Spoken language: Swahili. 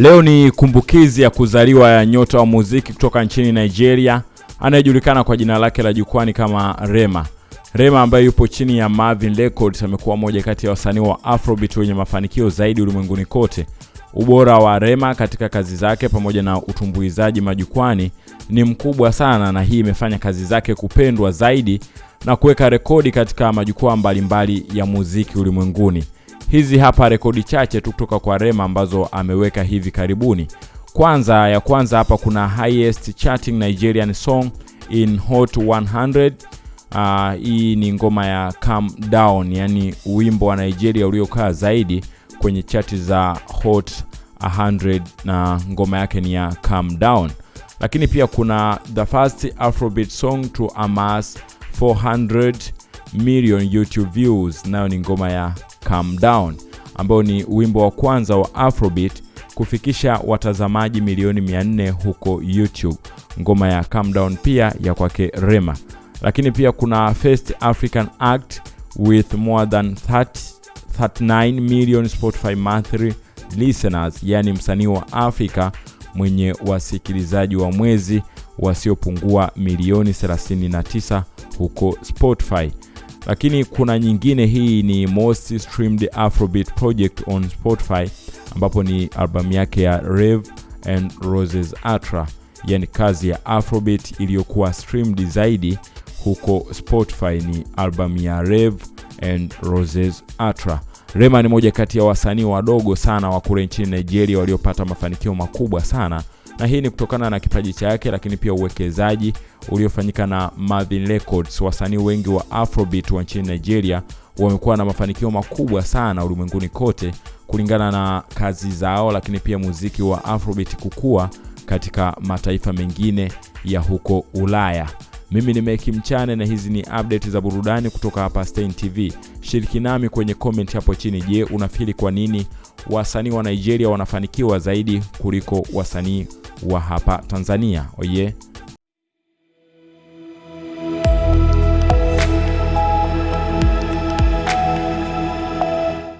Leo ni kumbukizi ya kuzaliwa ya nyota wa muziki kutoka nchini Nigeria anayejulikana kwa jina lake la jukwani kama Rema. Rema ambaye yupo chini ya Marvin Records amekuwa moja kati ya wasanii wa Afrobeat wenye mafanikio zaidi ulimwenguni kote. Ubora wa Rema katika kazi zake pamoja na utumbuizaji majukwani ni mkubwa sana, na hii imefanya kazi zake kupendwa zaidi na kuweka rekodi katika majukwaa mbalimbali ya muziki ulimwenguni. Hizi hapa rekodi chache tu kutoka kwa Rema ambazo ameweka hivi karibuni. Kwanza ya kwanza hapa kuna highest charting Nigerian song in Hot 100. Uh, hii ni ngoma ya Calm Down, yani wimbo wa Nigeria uliokaa zaidi kwenye chati za Hot 100 na ngoma yake ni ya Calm Down. Lakini pia kuna the first Afrobeat song to amass 400 million YouTube views, nayo ni ngoma ya Calm Down ambao ni wimbo wa kwanza wa Afrobeat kufikisha watazamaji milioni 400 huko YouTube. Ngoma ya Calm Down pia ya kwake Rema. Lakini pia kuna First African Act with more than 30, 39 million Spotify monthly listeners, yani msanii wa Afrika mwenye wasikilizaji wa mwezi wasiopungua milioni 39 huko Spotify lakini kuna nyingine hii ni most streamed afrobeat project on spotify ambapo ni albamu yake ya rev and roses atra yani kazi ya afrobeat iliyokuwa streamed zaidi huko spotify. Ni albamu ya rev and roses atra rema ni moja kati ya wasanii wadogo sana wa kule nchini nigeria waliopata mafanikio makubwa sana. Na hii ni kutokana na kipaji chake lakini pia uwekezaji uliofanyika na Marvin Records. Wasanii wengi wa Afrobeat wa nchini Nigeria wamekuwa na mafanikio makubwa sana ulimwenguni kote kulingana na kazi zao, lakini pia muziki wa Afrobeat kukua katika mataifa mengine ya huko Ulaya. Mimi ni Meki Mchane na hizi ni update za burudani kutoka hapa Stein TV. Shiriki nami kwenye comment hapo chini. Je, unafili kwa nini wasanii wa Nigeria wanafanikiwa zaidi kuliko wasanii wa hapa Tanzania? Oye.